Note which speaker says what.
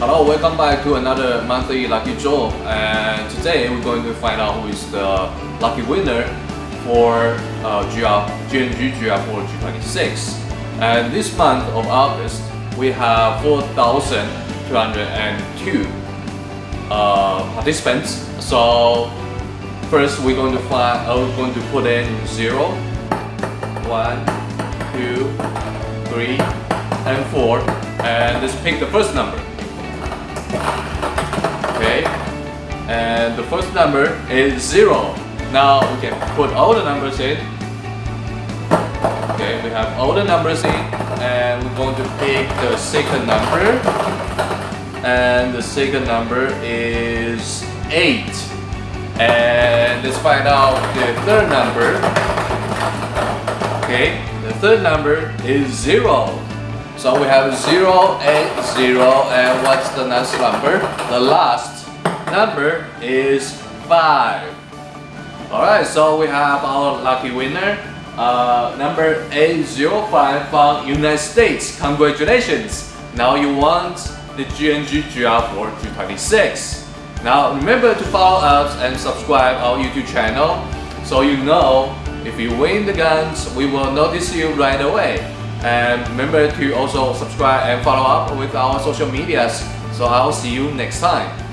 Speaker 1: Hello, welcome back to another monthly lucky draw. And today we're going to find out who is the lucky winner for uh, GR, GNG GR4 G26 and this month of August we have 4,202 uh, participants. So first we're going to find uh, we're going to put in 0 1 2 3 and 4 and let's pick the first number the first number is 0 now we can put all the numbers in. Okay we have all the numbers in and we're going to pick the second number. And the second number is 8 and let's find out the third number. Okay the third number is 0 so we have 0, 8, 0, and what's the next number? The last number is 5. Alright, so we have our lucky winner, uh, number 805 from United States. Congratulations! Now you want the GNG GR4 226. Now remember to follow us and subscribe our YouTube channel so you know if you win the guns, we will notice you right away. And remember to also subscribe and follow up with our social medias. So I'll see you next time.